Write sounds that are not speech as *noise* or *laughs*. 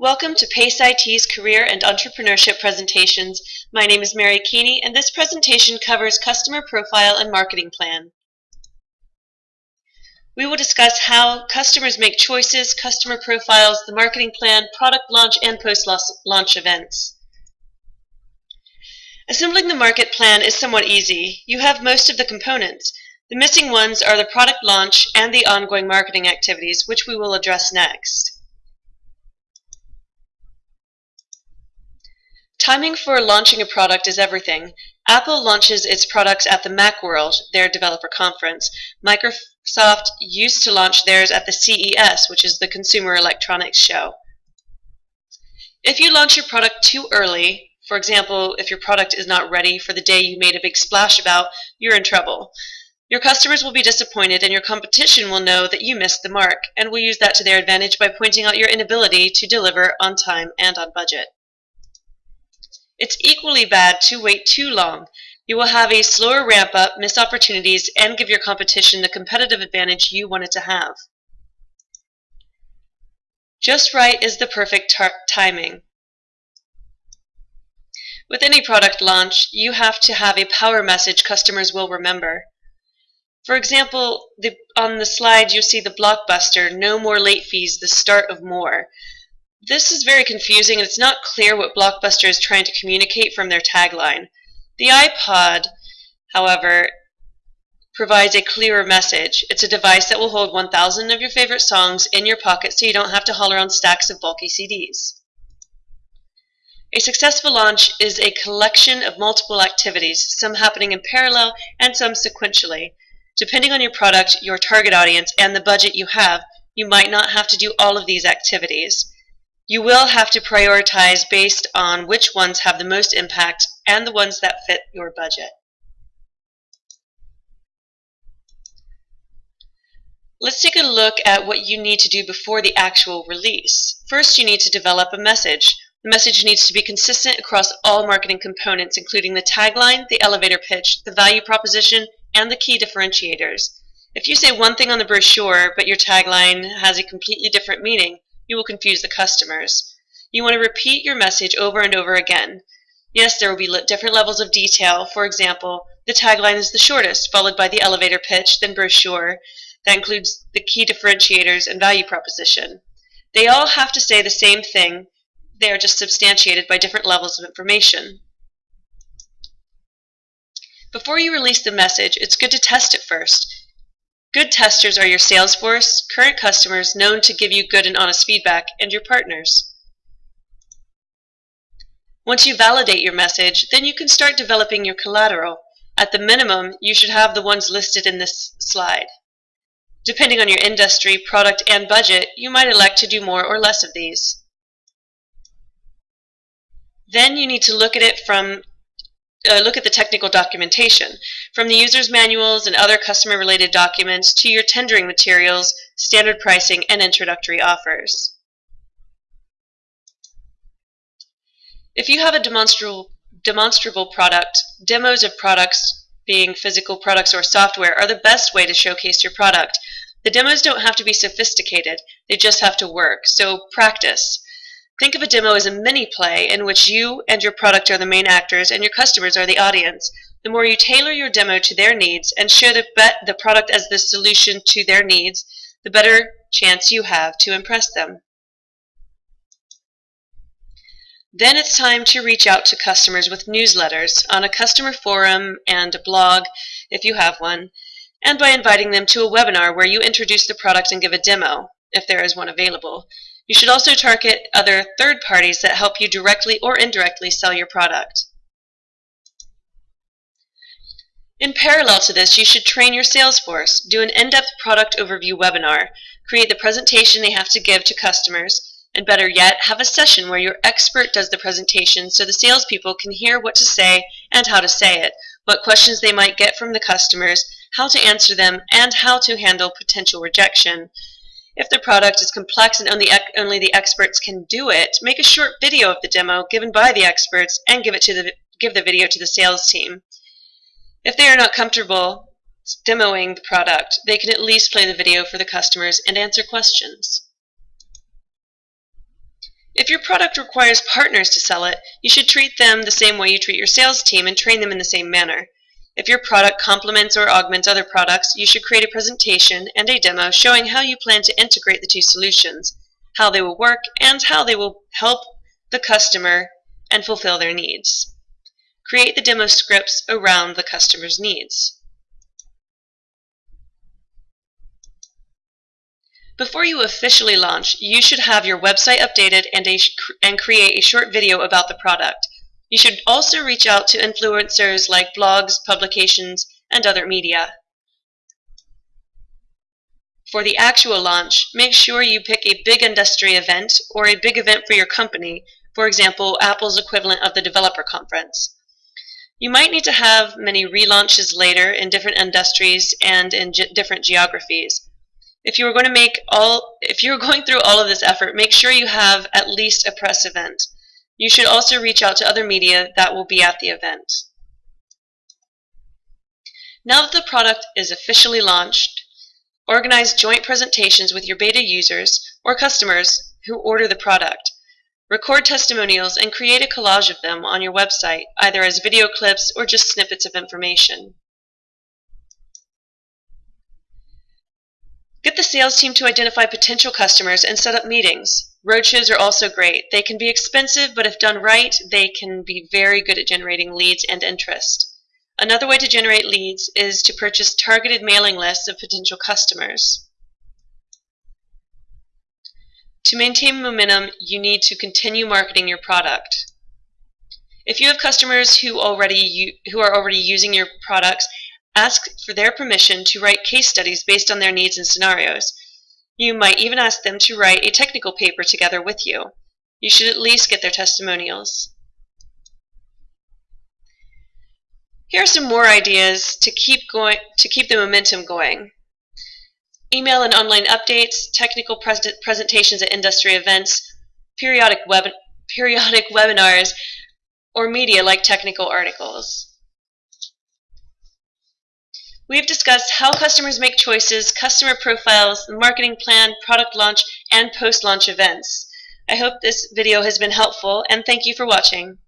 Welcome to PACE IT's Career and Entrepreneurship presentations. My name is Mary Keeney and this presentation covers Customer Profile and Marketing Plan. We will discuss how customers make choices, customer profiles, the marketing plan, product launch, and post-launch events. Assembling the market plan is somewhat easy. You have most of the components. The missing ones are the product launch and the ongoing marketing activities, which we will address next. Timing for launching a product is everything. Apple launches its products at the Macworld, their developer conference. Microsoft used to launch theirs at the CES, which is the Consumer Electronics Show. If you launch your product too early, for example, if your product is not ready for the day you made a big splash about, you're in trouble. Your customers will be disappointed and your competition will know that you missed the mark and will use that to their advantage by pointing out your inability to deliver on time and on budget. It's equally bad to wait too long. You will have a slower ramp up, miss opportunities, and give your competition the competitive advantage you wanted to have. Just right is the perfect timing. With any product launch, you have to have a power message customers will remember. For example, the, on the slide you see the blockbuster, no more late fees, the start of more. This is very confusing and it's not clear what Blockbuster is trying to communicate from their tagline. The iPod, however, provides a clearer message. It's a device that will hold 1,000 of your favorite songs in your pocket so you don't have to haul around stacks of bulky CDs. A successful launch is a collection of multiple activities, some happening in parallel and some sequentially. Depending on your product, your target audience, and the budget you have, you might not have to do all of these activities. You will have to prioritize based on which ones have the most impact and the ones that fit your budget. Let's take a look at what you need to do before the actual release. First, you need to develop a message. The message needs to be consistent across all marketing components, including the tagline, the elevator pitch, the value proposition, and the key differentiators. If you say one thing on the brochure, but your tagline has a completely different meaning, you will confuse the customers. You want to repeat your message over and over again. Yes, there will be different levels of detail. For example, the tagline is the shortest, followed by the elevator pitch, then brochure. That includes the key differentiators and value proposition. They all have to say the same thing. They are just substantiated by different levels of information. Before you release the message, it's good to test it first. Good testers are your sales force, current customers known to give you good and honest feedback, and your partners. Once you validate your message, then you can start developing your collateral. At the minimum, you should have the ones listed in this slide. Depending on your industry, product, and budget, you might elect to do more or less of these. Then you need to look at it from uh, look at the technical documentation, from the user's manuals and other customer-related documents to your tendering materials, standard pricing, and introductory offers. If you have a demonstrable, demonstrable product, demos of products, being physical products or software, are the best way to showcase your product. The demos don't have to be sophisticated, they just have to work, so practice. Think of a demo as a mini play in which you and your product are the main actors and your customers are the audience. The more you tailor your demo to their needs and show the, the product as the solution to their needs, the better chance you have to impress them. Then it's time to reach out to customers with newsletters on a customer forum and a blog, if you have one, and by inviting them to a webinar where you introduce the product and give a demo, if there is one available. You should also target other third parties that help you directly or indirectly sell your product. In parallel to this, you should train your sales force, do an in-depth product overview webinar, create the presentation they have to give to customers, and better yet, have a session where your expert does the presentation so the salespeople can hear what to say and how to say it, what questions they might get from the customers, how to answer them, and how to handle potential rejection. If the product is complex and only, only the experts can do it, make a short video of the demo given by the experts and give, it to the, give the video to the sales team. If they are not comfortable demoing the product, they can at least play the video for the customers and answer questions. If your product requires partners to sell it, you should treat them the same way you treat your sales team and train them in the same manner. If your product complements or augments other products, you should create a presentation and a demo showing how you plan to integrate the two solutions, how they will work, and how they will help the customer and fulfill their needs. Create the demo scripts around the customer's needs. Before you officially launch, you should have your website updated and, a, and create a short video about the product. You should also reach out to influencers like blogs, publications, and other media. For the actual launch, make sure you pick a big industry event or a big event for your company, for example, Apple's equivalent of the developer conference. You might need to have many relaunches later in different industries and in ge different geographies. If you are going to make all, if you're *laughs* going through all of this effort, make sure you have at least a press event. You should also reach out to other media that will be at the event. Now that the product is officially launched, organize joint presentations with your beta users or customers who order the product. Record testimonials and create a collage of them on your website, either as video clips or just snippets of information. Get the sales team to identify potential customers and set up meetings. Roadshows are also great. They can be expensive, but if done right, they can be very good at generating leads and interest. Another way to generate leads is to purchase targeted mailing lists of potential customers. To maintain momentum, you need to continue marketing your product. If you have customers who already who are already using your products, Ask for their permission to write case studies based on their needs and scenarios. You might even ask them to write a technical paper together with you. You should at least get their testimonials. Here are some more ideas to keep going to keep the momentum going. Email and online updates, technical pres presentations at industry events, periodic web periodic *laughs* webinars, or media like technical articles. We have discussed how customers make choices, customer profiles, the marketing plan, product launch, and post-launch events. I hope this video has been helpful and thank you for watching.